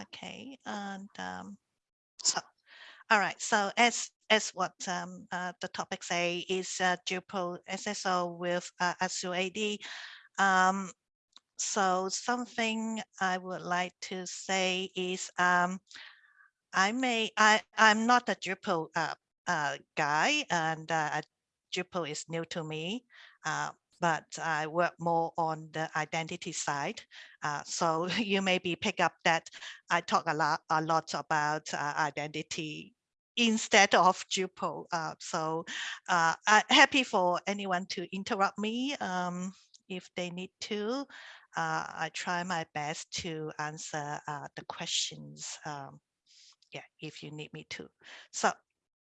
Okay, and um, so, all right. So as as what um, uh, the topic say is uh, Drupal SSO with uh, Azure AD. Um, so something I would like to say is um, I may I I'm not a Drupal uh, uh, guy, and uh, Drupal is new to me. Uh, but I work more on the identity side. Uh, so you maybe pick up that I talk a lot, a lot about uh, identity instead of Drupal. Uh, so uh, happy for anyone to interrupt me um, if they need to. Uh, I try my best to answer uh, the questions. Um, yeah, if you need me to. So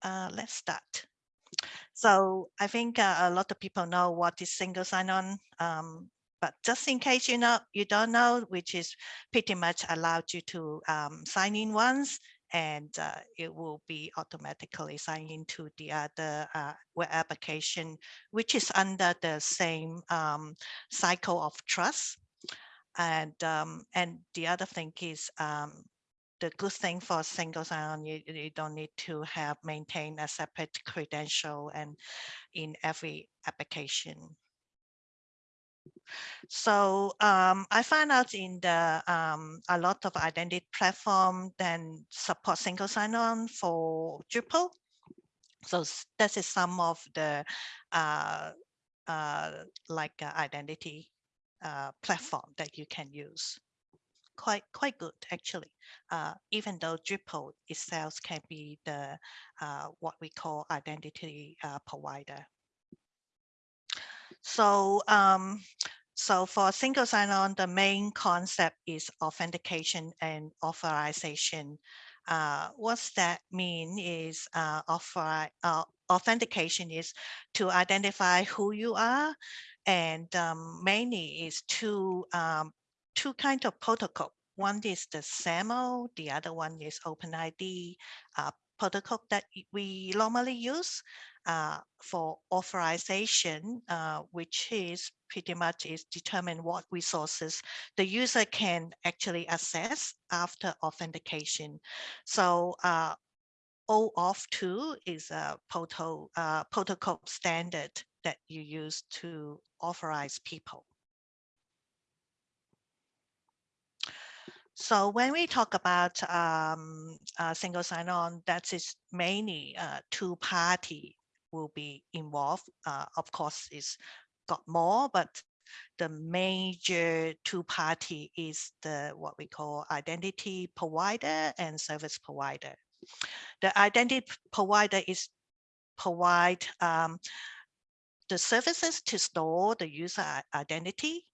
let's start. So I think uh, a lot of people know what is single sign-on, um, but just in case you know you don't know, which is pretty much allowed you to um, sign in once, and uh, it will be automatically signed into the other uh, web application, which is under the same um, cycle of trust. And um, and the other thing is um, the good thing for single sign-on, you, you don't need to have maintain a separate credential and in every application. So um, I found out in the um, a lot of identity platform then support single sign-on for Drupal. So this is some of the uh, uh, like uh, identity uh, platform that you can use quite quite good actually. Uh, even though Drupal itself can be the uh, what we call identity uh, provider. So um, so for single sign-on, the main concept is authentication and authorization. Uh, what's that mean is uh, author, uh, authentication is to identify who you are and um, mainly is to um, two kinds of protocol. One is the SAML, the other one is OpenID uh, protocol that we normally use uh, for authorization, uh, which is pretty much is determine what resources the user can actually access after authentication. So uh, OAuth 2 is a protocol, uh, protocol standard that you use to authorize people. So when we talk about um, single sign-on, that is mainly uh, two party will be involved. Uh, of course, it's got more, but the major two party is the what we call identity provider and service provider. The identity provider is provide um, the services to store the user identity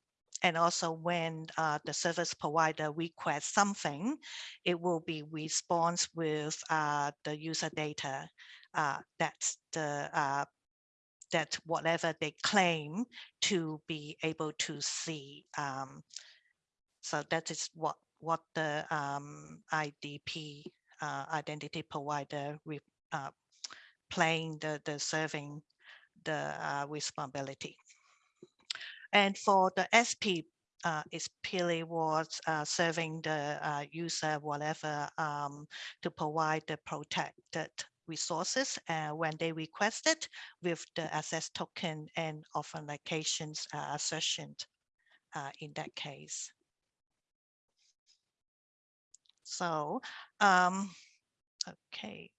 and also when uh, the service provider requests something, it will be response with uh, the user data. Uh, that's the uh, that whatever they claim to be able to see. Um, so that is what what the um, IDP uh, identity provider uh, playing the the serving the responsibility. And for the SP, uh, it's purely was uh, serving the uh, user whatever um, to provide the protected resources uh, when they request it with the access token and authentications uh, assertion uh, in that case. So, um, okay.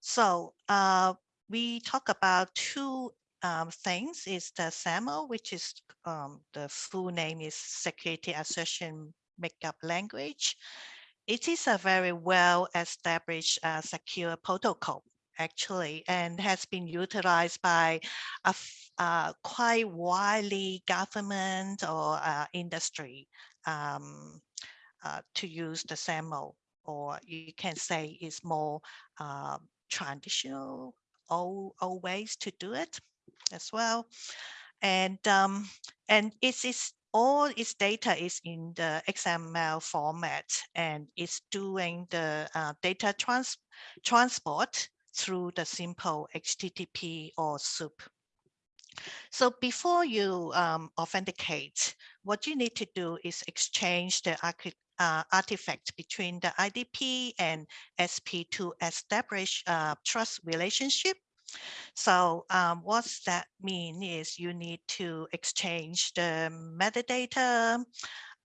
So uh, we talk about two um, things is the SAML, which is um, the full name is Security Assertion Markup Language. It is a very well established uh, secure protocol actually and has been utilized by a uh, quite widely government or uh, industry um, uh, to use the SAML or you can say it's more uh, traditional old, old ways to do it as well. And, um, and it is all its data is in the XML format and it's doing the uh, data trans transport through the simple HTTP or SOAP. So before you um, authenticate, what you need to do is exchange the uh, artifact between the IDP and SP to establish a trust relationship. So um, what's that mean is you need to exchange the metadata,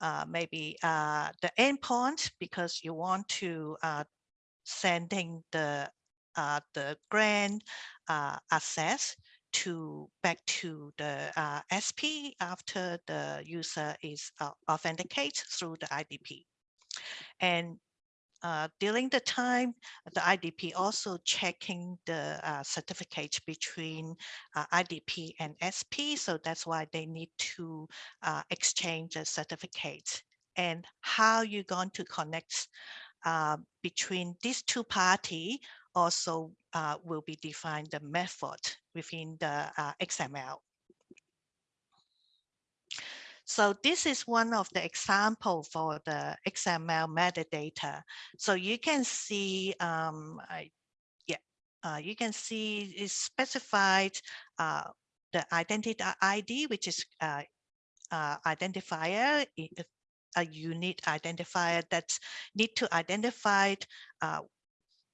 uh, maybe uh, the endpoint because you want to uh, sending the uh, the grant uh, access to back to the uh, SP after the user is uh, authenticate through the IDP. And uh, during the time, the IDP also checking the uh, certificate between uh, IDP and SP. So that's why they need to uh, exchange the certificates and how you're going to connect uh, between these two parties also will be defined the method within the XML. So this is one of the example for the XML metadata. So you can see, um, I, yeah, uh, you can see it's specified uh, the identity ID, which is uh, uh, identifier, a unique identifier that need to identify uh,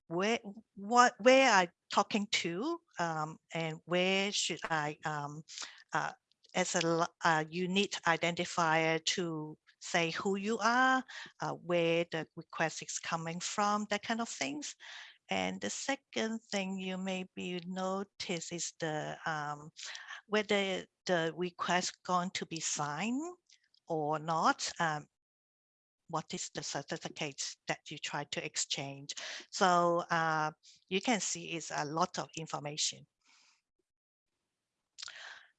where what where I talking to um, and where should I um, uh, as a, a unique identifier to say who you are, uh, where the request is coming from, that kind of things. And the second thing you maybe notice is the um, whether the request going to be signed or not. Um, what is the certificates that you try to exchange. So uh, you can see it's a lot of information.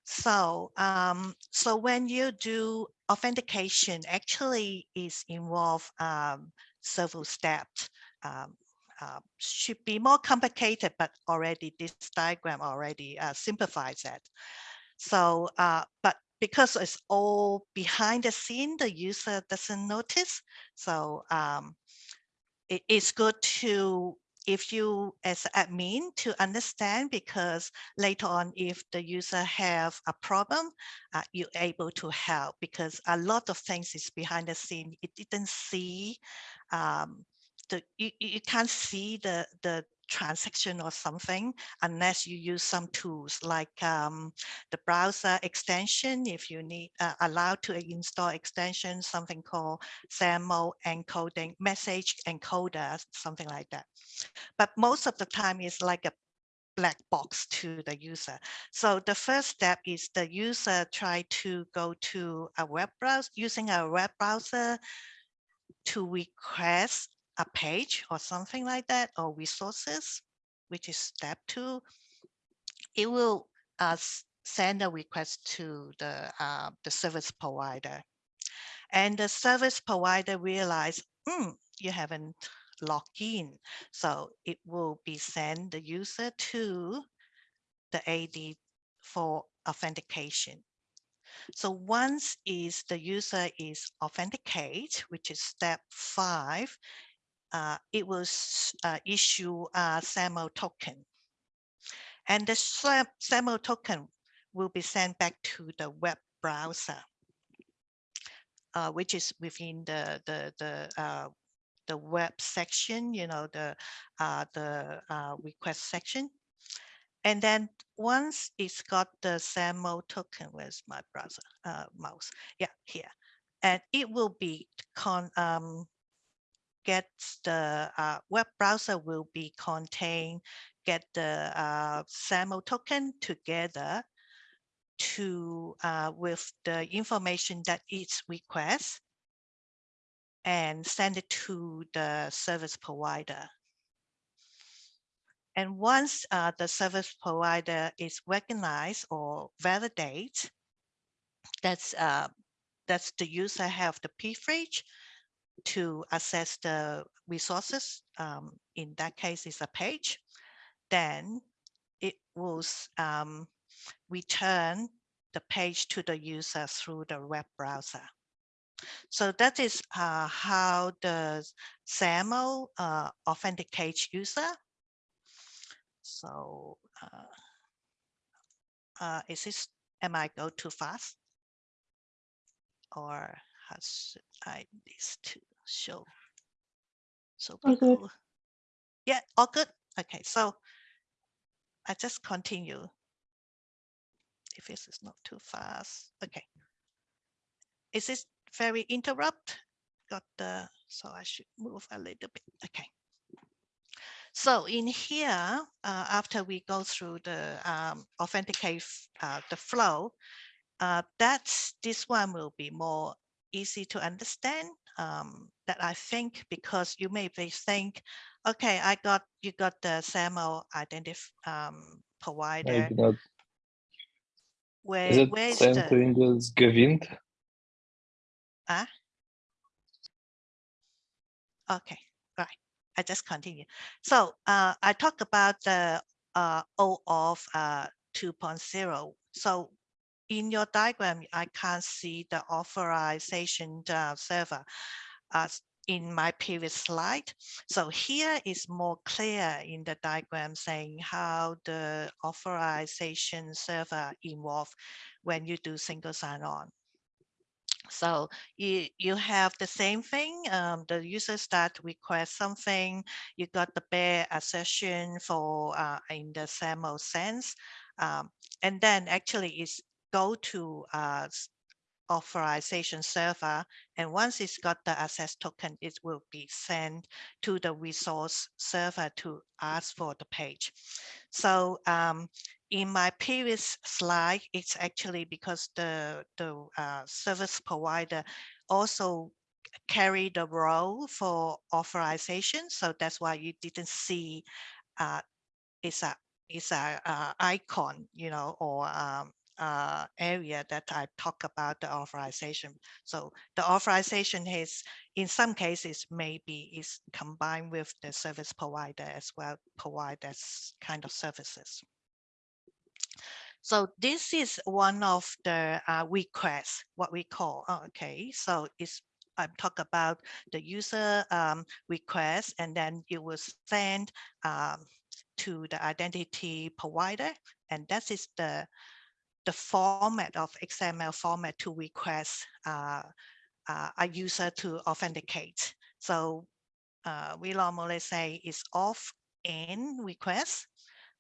So, um, so when you do authentication, actually is involve um, several steps. Um, uh, should be more complicated, but already this diagram already uh, simplifies that. So, uh, but because it's all behind the scene, the user doesn't notice. So um, it, it's good to if you as admin to understand because later on if the user have a problem uh, you're able to help because a lot of things is behind the scene. It didn't see um, the you, you can't see the the transaction or something unless you use some tools like um, the browser extension if you need uh, allowed to install extension something called SAML encoding message encoder something like that but most of the time it's like a black box to the user. So the first step is the user try to go to a web browser using a web browser to request a page or something like that or resources, which is step two, it will uh, send a request to the, uh, the service provider. And the service provider realize, hmm, you haven't logged in. So it will be send the user to the AD for authentication. So once is the user is authenticate, which is step five, it will uh, issue a SAML token. And the SAML token will be sent back to the web browser, uh, which is within the, the, the, uh, the web section, you know, the, uh, the uh, request section. And then once it's got the SAML token, where's my browser mouse? Yeah, here. And it will be con, um, gets the uh, web browser will be contain get the uh, SAML token together to uh, with the information that it requests and send it to the service provider. And once uh, the service provider is recognized or validate, that's uh, that's the user have the privilege to access the resources, um, in that case is a page, then it will um, return the page to the user through the web browser. So that is uh, how the SAML uh, authenticates user. So uh, uh, is this, am I go too fast? Or how should I this to show so people yeah all good? Okay so I just continue. If this is not too fast okay. Is this very interrupt? Got the so I should move a little bit okay. So in here, uh, after we go through the um, authenticate uh, the flow, uh, that's this one will be more easy to understand. Um, that I think because you may be think, okay, I got you got the SAML identif um, provider. Where Is it where is same the thing as Gavint? ah? Okay, right. I just continue. So uh, I talk about the uh, OAuth uh, 2.0. So in your diagram, I can't see the authorization uh, server as in my previous slide. So here is more clear in the diagram saying how the authorization server involved when you do single sign-on. So you, you have the same thing. Um, the user start request something. You got the bare assertion for uh, in the SAML sense. Um, and then actually it's go to uh, authorization server. And once it's got the access token, it will be sent to the resource server to ask for the page. So um, in my previous slide, it's actually because the, the uh, service provider also carry the role for authorization. So that's why you didn't see uh, it's a it's a uh, icon, you know, or um, uh, area that I talk about the authorization. So the authorization is, in some cases, maybe is combined with the service provider as well, provide kind of services. So this is one of the uh, requests, what we call, oh, okay, so it's I'm talk about the user um, request, and then it will send um, to the identity provider, and that is the the format of XML format to request uh, uh, a user to authenticate. So uh, we normally say it's off in request.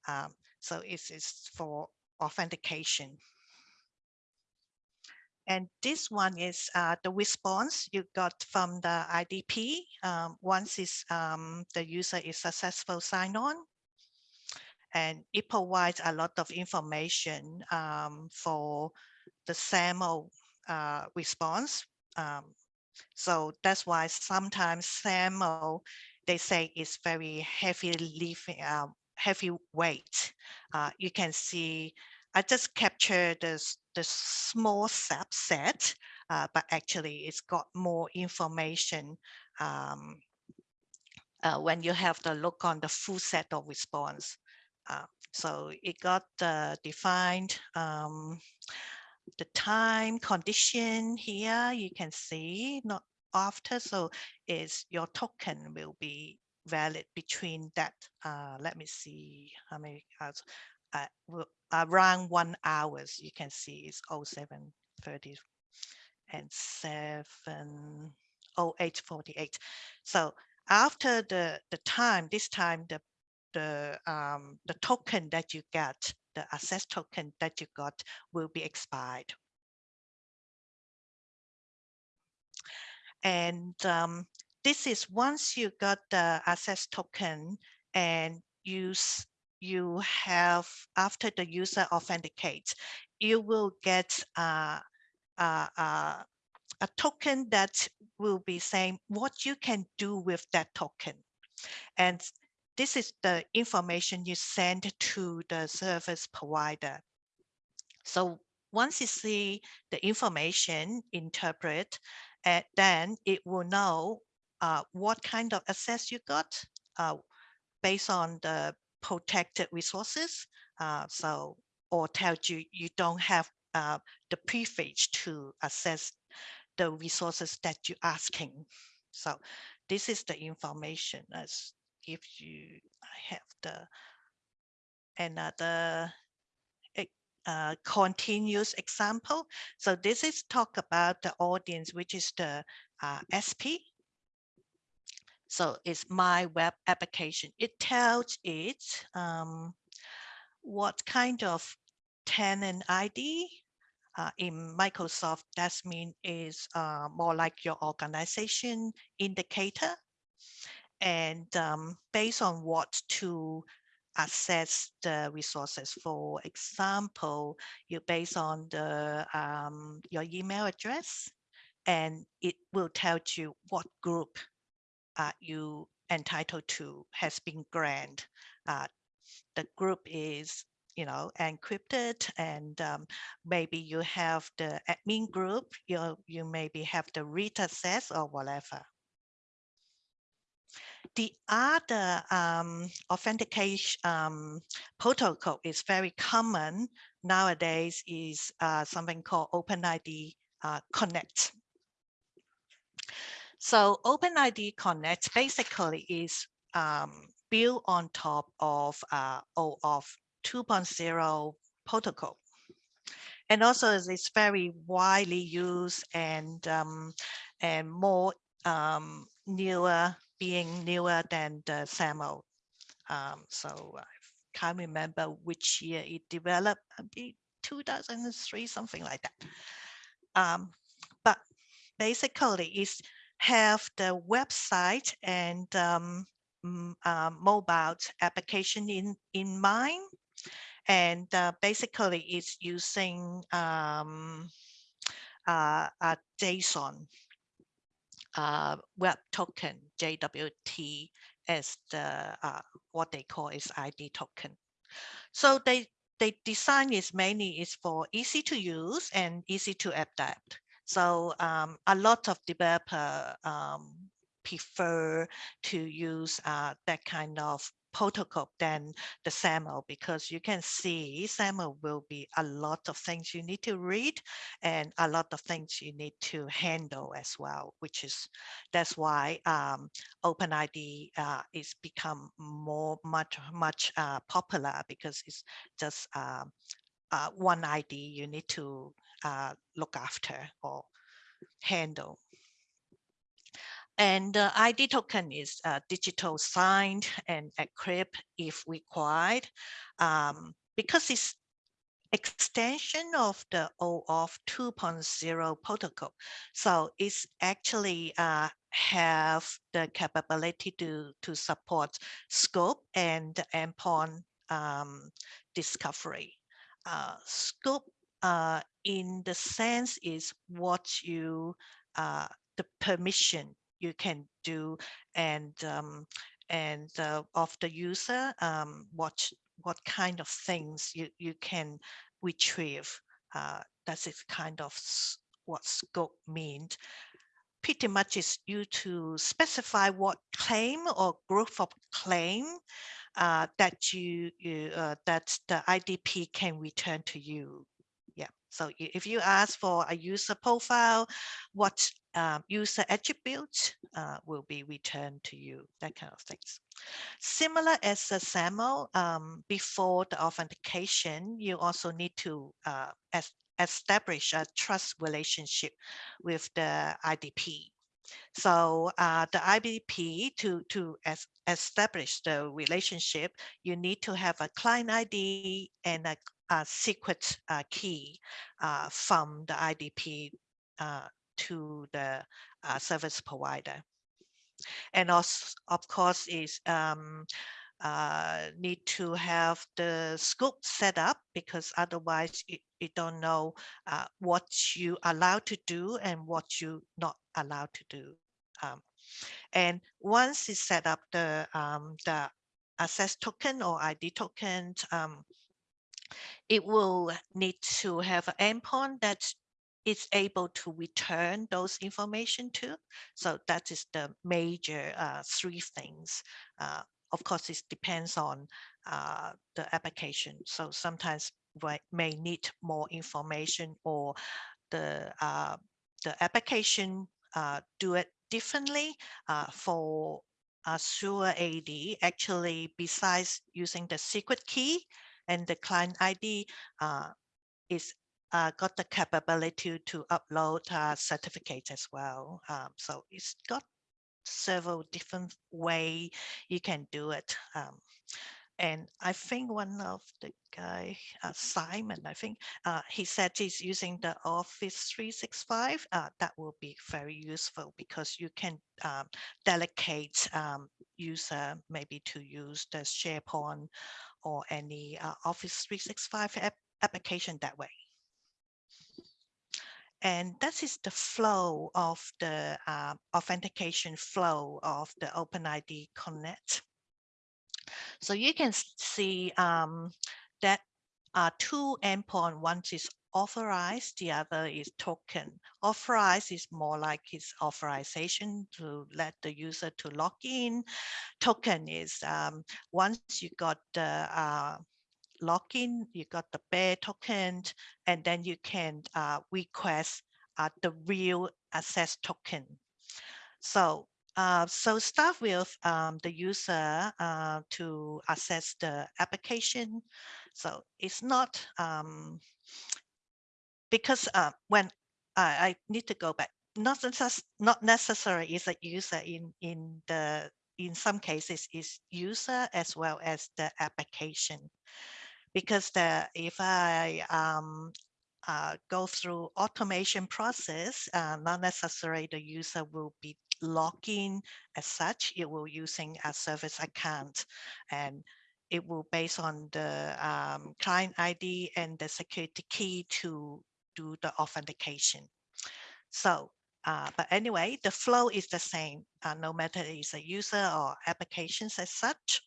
Um, so it's, it's for authentication. And this one is uh, the response you got from the IDP. Um, once is um, the user is successful sign on, and it provides a lot of information um, for the SAML uh, response. Um, so that's why sometimes SAML, they say it's very heavy lifting, uh, heavy weight. Uh, you can see, I just captured this, the small subset, uh, but actually it's got more information um, uh, when you have the look on the full set of response. Uh, so it got uh, defined um, the time condition here you can see not after so is your token will be valid between that uh, let me see how many hours uh, around one hours you can see it's 0730 and 7 0848 so after the the time this time the the um, the token that you get, the access token that you got will be expired. And um, this is once you got the access token and use you have after the user authenticates, you will get uh, uh, uh, a token that will be saying what you can do with that token. And this is the information you send to the service provider. So once you see the information, interpret, and then it will know uh, what kind of access you got uh, based on the protected resources. Uh, so, or tells you you don't have uh, the privilege to access the resources that you're asking. So this is the information as if you have the another uh, continuous example. So this is talk about the audience, which is the uh, SP. So it's my web application. It tells it um, what kind of tenant ID uh, in Microsoft, that mean is uh, more like your organization indicator. And um, based on what to access the resources. For example, you based on the um, your email address, and it will tell you what group are you entitled to has been granted. Uh, the group is you know encrypted and um, maybe you have the admin group you you maybe have the read access or whatever the other um, authentication um, protocol is very common nowadays is uh, something called OpenID uh, Connect. So OpenID Connect basically is um, built on top of uh, OAuth 2.0 protocol. And also it's very widely used and um, and more um, newer being newer than the SAML. Um, so I can't remember which year it developed, maybe 2003, something like that. Um, but basically it's have the website and um, uh, mobile application in, in mind. And uh, basically it's using um, uh, a JSON uh, web token JWT as the uh, what they call is ID token. So they they design is mainly is for easy to use and easy to adapt. So um, a lot of developer um, prefer to use uh, that kind of protocol than the SAML because you can see SAML will be a lot of things you need to read and a lot of things you need to handle as well, which is that's why um, OpenID uh, is become more much much uh, popular because it's just uh, uh one ID you need to uh, look after or handle. And the ID token is uh, digital signed and encrypt if required. Um, because it's extension of the OAuth 2.0 protocol. So it's actually uh, have the capability to, to support scope and endpoint um, discovery. Uh, scope uh, in the sense is what you, uh, the permission you can do and um, and uh, of the user um, what what kind of things you you can retrieve uh, that's it kind of what scope means pretty much is you to specify what claim or group of claim uh, that you, you uh, that the IDP can return to you. Yeah, so if you ask for a user profile, what um, user attributes uh, will be returned to you, that kind of things. Similar as a SAML, um, before the authentication, you also need to uh, establish a trust relationship with the IDP. So uh, the IDP to, to establish the relationship, you need to have a client ID and a a secret uh, key uh, from the IDP uh, to the uh, service provider. And also, of course, is um, uh, need to have the scope set up because otherwise you, you don't know uh, what you allowed to do and what you not allowed to do. Um, and once it's set up the um, the access token or ID token, um, it will need to have an endpoint that is able to return those information to. So that is the major uh, three things. Uh, of course, it depends on uh, the application. So sometimes we may need more information or the uh, the application uh, do it differently uh, for Azure AD. Actually, besides using the secret key, and the client ID, is uh, got the capability to upload uh, certificates as well. Um, so it's got several different way you can do it. Um, and I think one of the guy, uh, Simon, I think uh, he said he's using the Office 365. Uh, that will be very useful because you can um, delegate um, user maybe to use the SharePoint or any uh, Office 365 app application that way. And that is the flow of the uh, authentication flow of the OpenID Connect. So you can see um, that uh, two endpoint, one is authorized, the other is token. Authorized is more like its authorization to let the user to log in. Token is um, once you got the uh, login, you got the bear token, and then you can uh, request uh, the real access token. So, uh, so start with um, the user uh, to access the application. So it's not um, because uh, when I, I need to go back, not, necess not necessary is a user in in the in some cases is user as well as the application because the if I um, uh, go through automation process, uh, not necessarily the user will be logging as such, it will using a service account and it will based on the um, client ID and the security key to do the authentication. So, uh, but anyway, the flow is the same, uh, no matter it's a user or applications as such.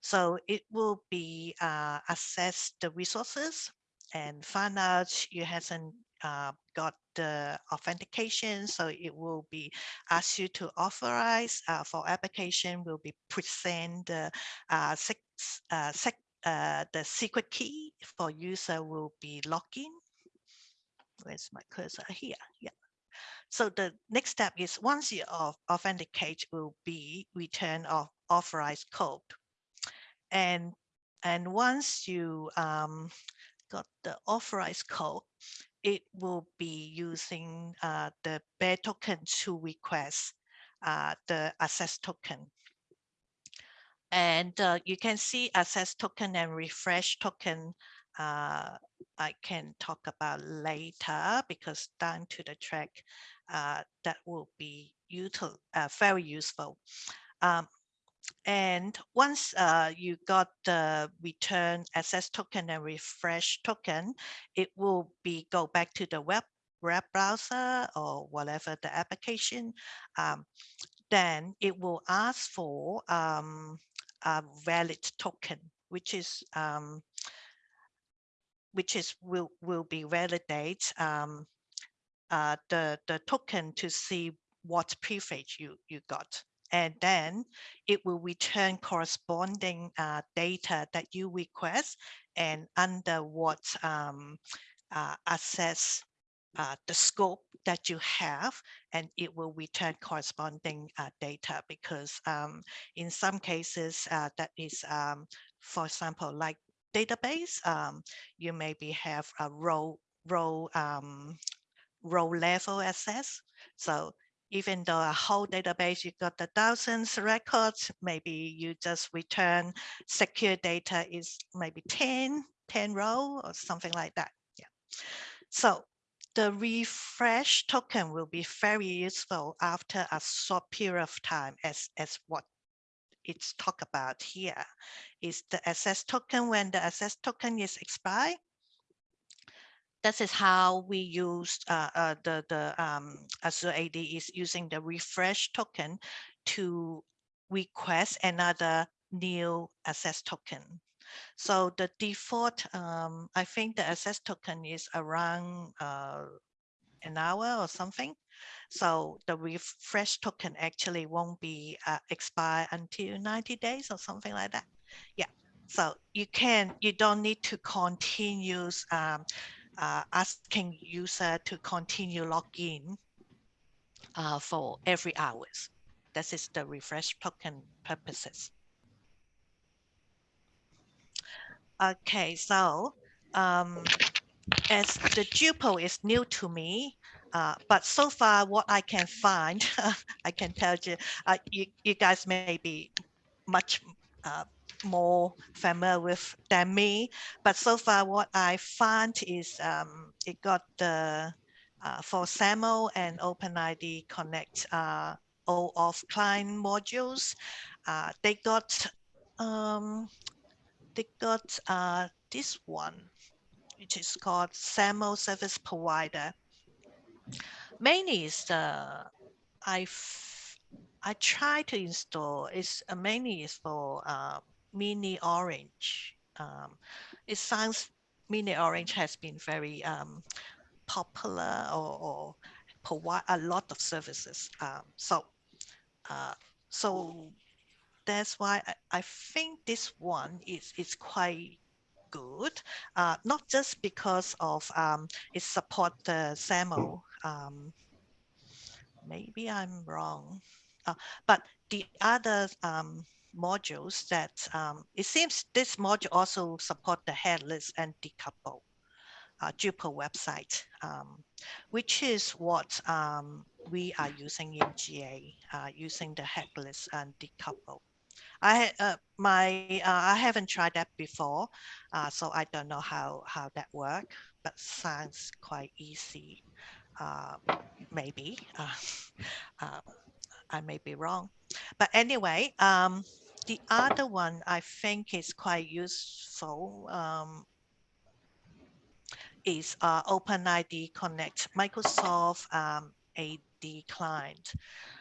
So it will be uh, assess the resources and find out you hasn't uh, got the authentication. So it will be ask you to authorize uh, for application will be present the uh, six, uh, sec, uh, the secret key for user will be login. Where's my cursor here? Yeah. So the next step is once you authenticate will be return of authorized code and and once you um, got the authorized code, it will be using uh, the bear token to request uh, the access token. And uh, you can see access token and refresh token. Uh, I can talk about later because down to the track uh, that will be util uh, very useful. Um, and once uh, you got the return access token and refresh token, it will be go back to the web web browser or whatever the application. Um, then it will ask for um, a valid token, which is um, which is will will be validate um, uh, the the token to see what privilege you you got and then it will return corresponding uh, data that you request and under what um, uh, access uh, the scope that you have and it will return corresponding uh, data because um, in some cases uh, that is um, for example like database um, you maybe have a row row um, row level access. So even though a whole database, you got the thousands records, maybe you just return secure data is maybe 10, 10 row or something like that. Yeah. So the refresh token will be very useful after a short period of time as, as what it's talked about here is the access token when the access token is expired this is how we use uh, uh, the, the um, Azure AD is using the refresh token to request another new access token. So the default, um, I think the access token is around uh, an hour or something. So the refresh token actually won't be uh, expire until 90 days or something like that. Yeah. So you can, you don't need to continue um, uh, asking user to continue login uh, for every hours. This is the refresh token purposes. Okay, so um, as the Drupal is new to me, uh, but so far what I can find, I can tell you, uh, you, you guys may be much uh, more familiar with than me, but so far what I found is um, it got the uh, for SAML and OpenID Connect uh, of client modules. Uh, they got um, they got uh, this one, which is called SAML Service Provider. Mainly is the I I try to install is uh, mainly is for uh, miniOrange. Um, it sounds miniOrange has been very um, popular or, or, provide a lot of services. Um, so, uh, so that's why I, I, think this one is is quite good. Uh, not just because of um, it support the SAML. Um, maybe I'm wrong, uh, but the other um, modules that um, it seems this module also support the headless and decouple uh, Drupal website, um, which is what um, we are using in GA, uh, using the headless and decouple. I uh, my uh, I haven't tried that before, uh, so I don't know how how that work, But sounds quite easy, uh, maybe. I may be wrong, but anyway, um, the other one I think is quite useful um, is uh, OpenID Connect, Microsoft um, AD client.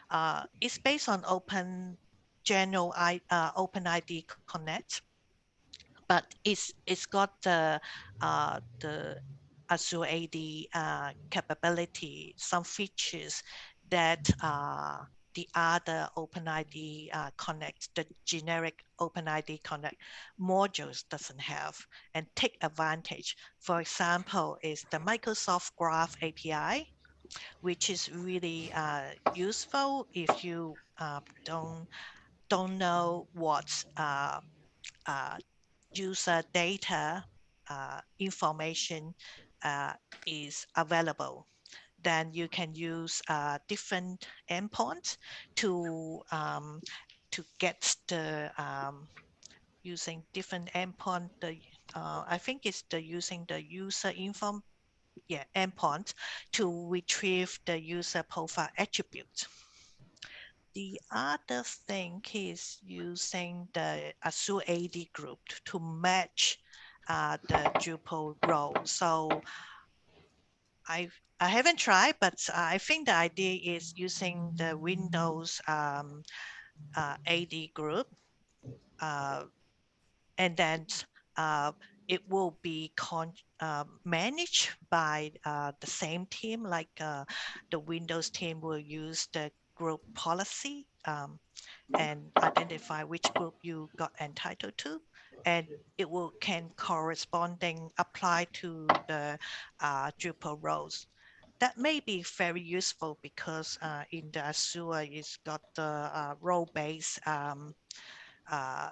Uh, it's based on Open General I, uh, OpenID Connect, but it's it's got the uh, the Azure AD uh, capability, some features that uh, the other OpenID uh, Connect, the generic OpenID Connect modules doesn't have and take advantage. For example, is the Microsoft Graph API, which is really uh, useful if you uh, don't don't know what uh, uh, user data uh, information is available then you can use uh, different endpoints to um, to get the um, using different endpoint. The uh, I think it's the using the user info yeah endpoint to retrieve the user profile attribute. The other thing is using the Azure AD group to match uh, the Drupal role. So I I haven't tried, but I think the idea is using the Windows um, uh, AD group, uh, and then uh, it will be uh, managed by uh, the same team, like uh, the Windows team will use the group policy um, and identify which group you got entitled to and it will can corresponding apply to the uh, Drupal roles that may be very useful because uh, in the Azure, it's got the uh, role-based um, uh,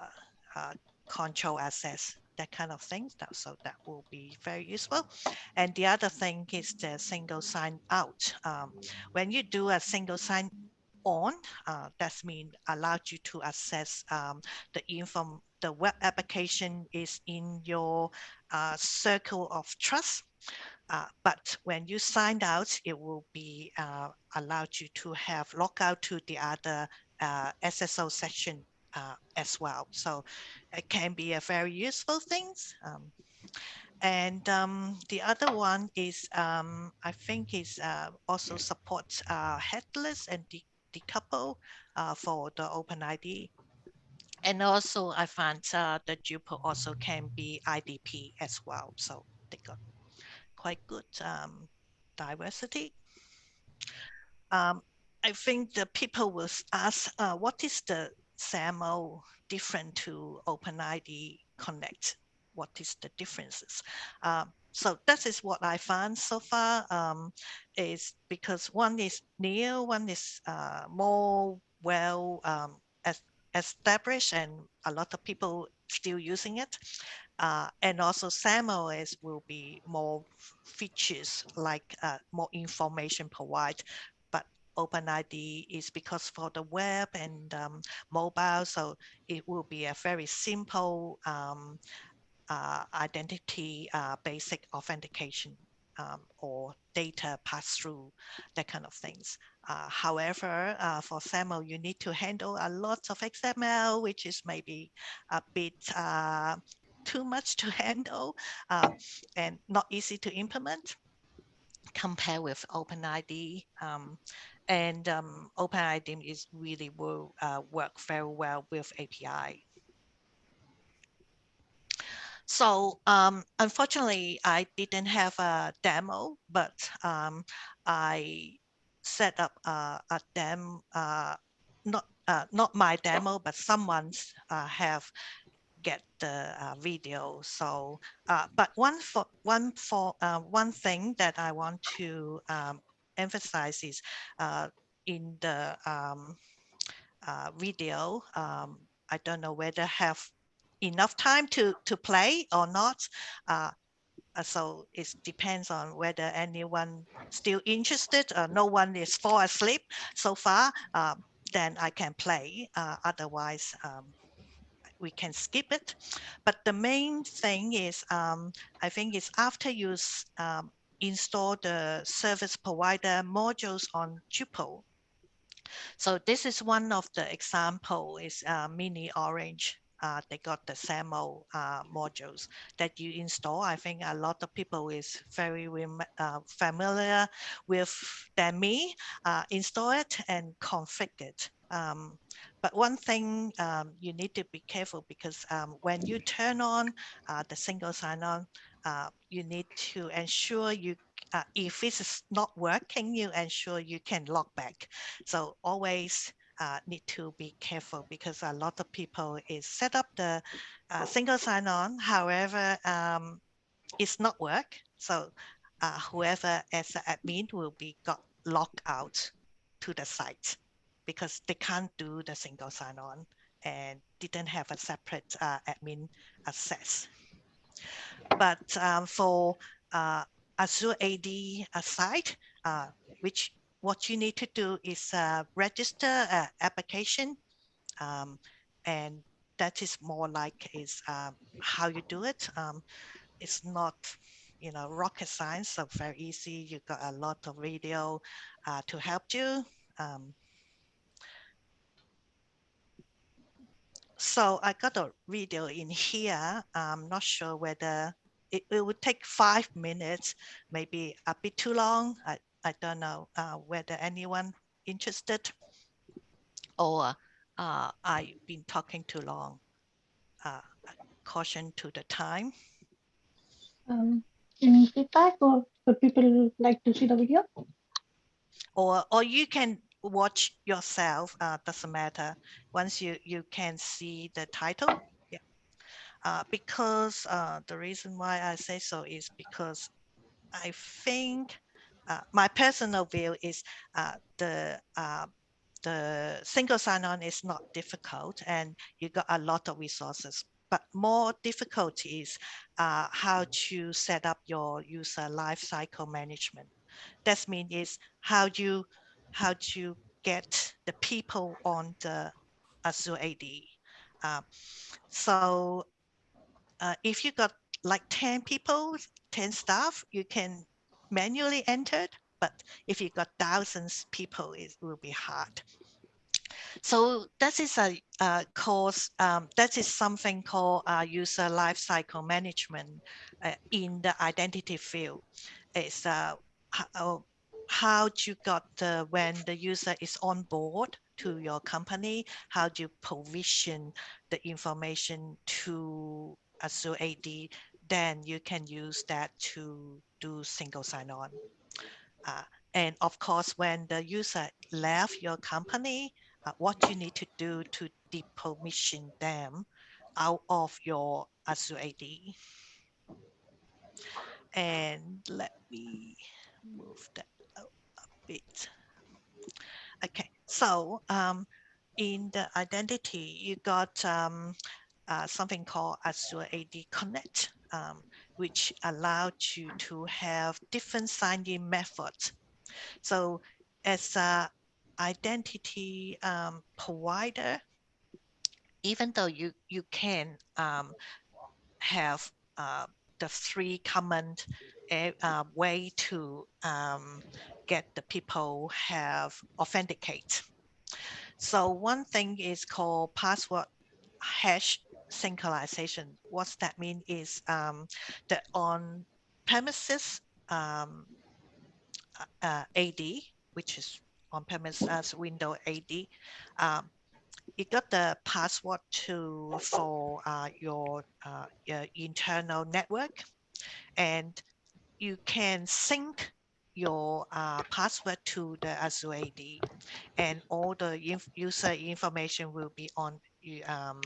uh, control access, that kind of thing. So that will be very useful. And the other thing is the single sign out. Um, when you do a single sign on, uh, that means allowed you to access um, the info, the web application is in your uh, circle of trust. Uh, but when you signed out, it will be uh, allowed you to have logout to the other uh, SSO section uh, as well. So it can be a very useful thing. Um, and um, the other one is, um, I think is uh, also supports headless and de decouple for the OpenID. And also I found the Drupal also can be IDP as well. So they got quite good um, diversity. Um, I think the people will ask, uh, what is the SAML different to OpenID Connect? What is the differences? Um, so that is what I found so far um, is because one is new, one is uh, more well um, established and a lot of people still using it. Uh, and also SAML will be more features like uh, more information provide. But OpenID is because for the web and um, mobile, so it will be a very simple um, uh, identity uh, basic authentication um, or data pass through, that kind of things. Uh, however, uh, for SAML, you need to handle a lot of XML, which is maybe a bit uh, too much to handle uh, and not easy to implement compare with OpenID. Um, and um, OpenID is really will uh, work very well with API. So um, unfortunately, I didn't have a demo, but um, I set up a, a demo, uh, not uh, not my demo, but someone's uh, have get the uh, video. So, uh, but one for one for uh, one thing that I want to um, emphasize is uh, in the um, uh, video. Um, I don't know whether have enough time to to play or not. Uh, uh, so it depends on whether anyone still interested or no one is fall asleep so far, um, then I can play. Uh, otherwise, um, we can skip it. But the main thing is, um, I think it's after you um, install the service provider modules on Drupal. So this is one of the example is uh, miniOrange uh, they got the SAML uh, modules that you install. I think a lot of people is very uh, familiar with me. Uh, install it and configure it. Um, but one thing um, you need to be careful because um, when you turn on uh, the single sign-on, uh, you need to ensure you if is not working, you ensure you can log back. So always uh, need to be careful because a lot of people is set up the uh, single sign-on. However, um, it's not work. So uh, whoever as an admin will be got locked out to the site because they can't do the single sign-on and didn't have a separate uh, admin access. But um, for uh, Azure AD site, uh, which what you need to do is uh, register an application um, and that is more like is um, how you do it. Um, it's not, you know, rocket science, so very easy. You got a lot of video uh, to help you. Um, so I got a video in here. I'm not sure whether it, it would take five minutes, maybe a bit too long. I, I don't know uh, whether anyone interested or uh, I've been talking too long. Uh, caution to the time. Um, any feedback or would people like to see the video? Or, or you can watch yourself, uh, doesn't matter. Once you, you can see the title, yeah. Uh, because uh, the reason why I say so is because I think my personal view is uh, the uh, the single sign-on is not difficult and you got a lot of resources but more difficult is uh, how to set up your user lifecycle management. That means is how you how to get the people on the Azure AD. Uh, so uh, if you got like 10 people, 10 staff, you can manually entered, but if you got thousands people, it will be hard. So that is a, a course, um, that is something called uh, user lifecycle management uh, in the identity field. It's uh, how, how you got the, when the user is on board to your company, how do you provision the information to Azure AD then you can use that to do single sign-on. Uh, and of course, when the user left your company, uh, what you need to do to depermission them out of your Azure AD. And let me move that a bit. Okay, so um, in the identity, you got um, uh, something called Azure AD Connect, um, which allows you to have different sign-in methods. So as a identity um, provider, even though you, you can um, have uh, the three common uh, way to um, get the people have authenticate. So one thing is called password hash synchronization. What that mean is um, the on premises um, uh, AD, which is on-premises as Windows AD, um, you got the password to for uh, your, uh, your internal network, and you can sync your uh, password to the Azure AD, and all the inf user information will be on um,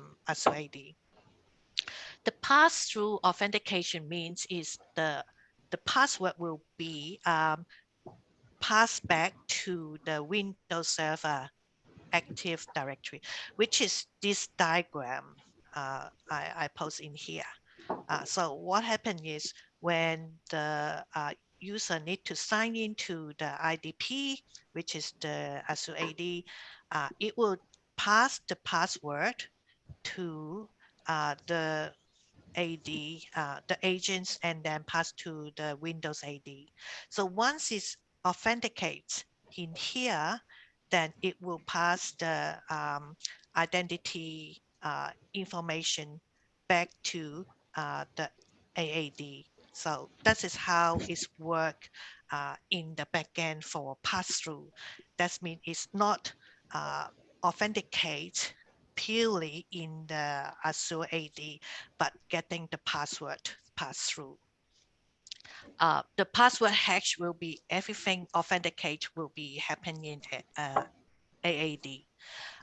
The pass-through authentication means is the the password will be um, passed back to the Windows Server Active Directory, which is this diagram uh, I, I post in here. Uh, so what happened is when the uh, user need to sign into the IDP, which is the Azure AD, uh, it will pass the password to uh, the AD, uh, the agents, and then pass to the Windows AD. So once it's authenticates in here, then it will pass the um, identity uh, information back to uh, the AAD. So that is how it's work uh, in the backend for pass-through. That means it's not uh, authenticate purely in the Azure AD, but getting the password pass through. Uh, the password hash will be everything authenticate will be happening in uh, AAD.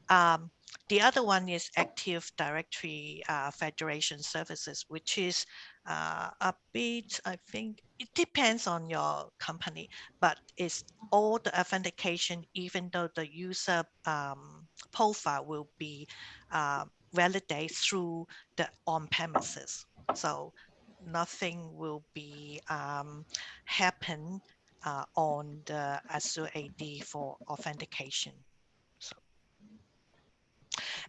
Um, the other one is Active Directory uh, Federation Services, which is uh, a bit, I think, it depends on your company, but it's all the authentication, even though the user um, profile will be uh, validated through the on-premises. So nothing will be um, happen uh, on the Azure AD for authentication. So,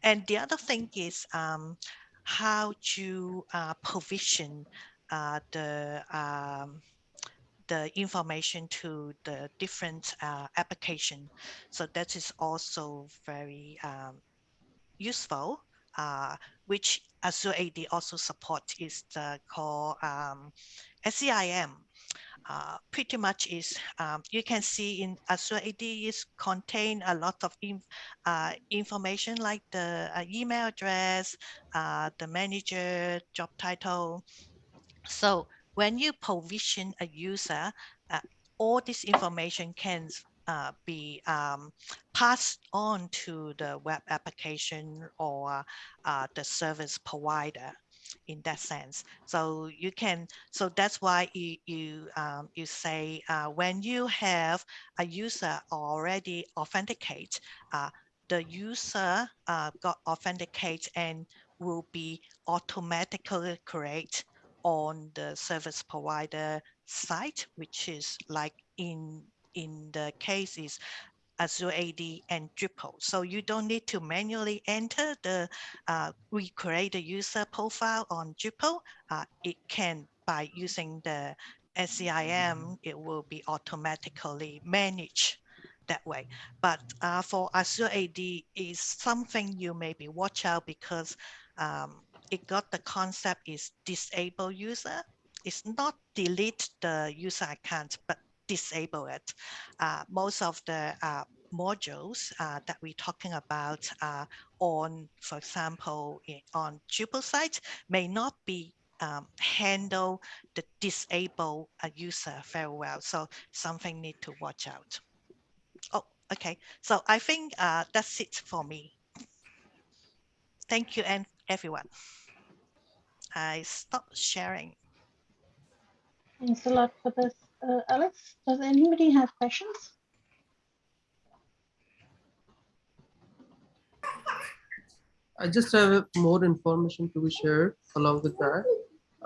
and the other thing is um, how to uh, provision uh, the um, the information to the different uh, application. So that is also very um, useful, uh, which Azure AD also support is the called um, SCIM. Uh, pretty much is um, you can see in Azure AD is contain a lot of uh, information like the uh, email address, uh, the manager, job title. So when you provision a user, uh, all this information can uh, be um, passed on to the web application or uh, the service provider in that sense. So you can, so that's why you you, um, you say uh, when you have a user already authenticate, uh, the user uh, got authenticate and will be automatically create on the service provider site, which is like in in the cases Azure AD and Drupal. So you don't need to manually enter the uh, recreate the user profile on Drupal. Uh, it can by using the SCIM, it will be automatically managed that way. But uh, for Azure AD is something you maybe watch out because um, it got the concept is disable user. It's not delete the user account, but disable it. Uh, most of the uh, modules uh, that we're talking about uh, on, for example, on Drupal site may not be um, handle the disable a user very well. So something need to watch out. Oh, okay. So I think uh, that's it for me. Thank you and everyone. I stop sharing. Thanks a lot for this. Uh, Alex, does anybody have questions? I just have more information to be shared along with that.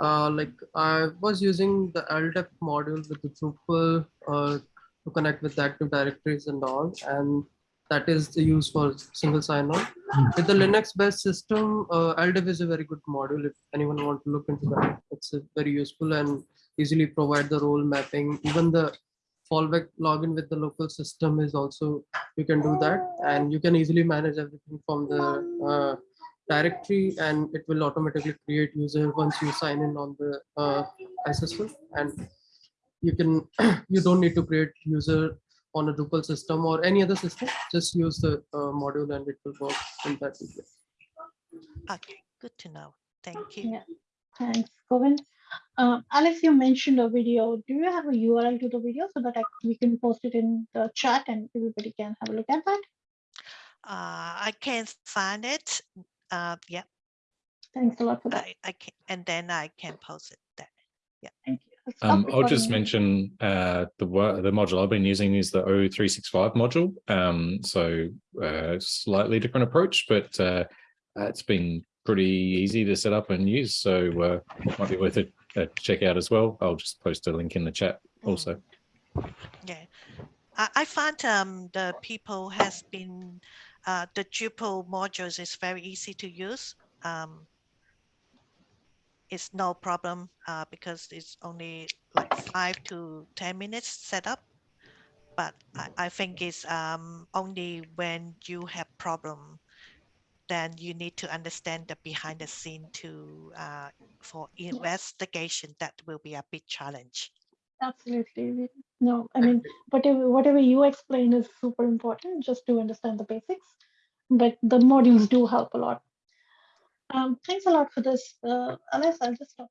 Uh, like I was using the LDAP module with the Drupal uh, to connect with the Active Directories and all, and that is the use for single sign-on. With the Linux-based system, uh, LDAP is a very good module. If anyone want to look into that, it's a very useful and easily provide the role mapping. Even the fallback login with the local system is also you can do that, and you can easily manage everything from the uh, directory, and it will automatically create user once you sign in on the uh, SSL, and you can you don't need to create user on a Drupal system or any other system. Just use the uh, module and it will work in that way. Okay, good to know. Thank you. Yeah. Thanks, Govind. Uh, Alex, you mentioned a video. Do you have a URL to the video so that I, we can post it in the chat and everybody can have a look at that? Uh, I can find it. Uh, yeah, Thanks a lot for that. I, I can, and then I can post it there. Thank you. Um, I'll just mention uh, the the module I've been using is the O365 module. Um, so uh, slightly different approach, but uh, it's been pretty easy to set up and use. So uh, might be worth a, uh, check out as well. I'll just post a link in the chat Mm. also. Yeah, I, I find um, the people has been, uh, the Drupal modules is very easy to use. Um, it's no problem uh, because it's only like five to 10 minutes setup. But I, I think it's um, only when you have problem, then you need to understand the behind the scene to uh, for investigation that will be a big challenge. Absolutely. No, I mean, whatever, whatever you explain is super important just to understand the basics, but the modules do help a lot. Um, thanks a lot for this, uh, Alice. I'll just stop.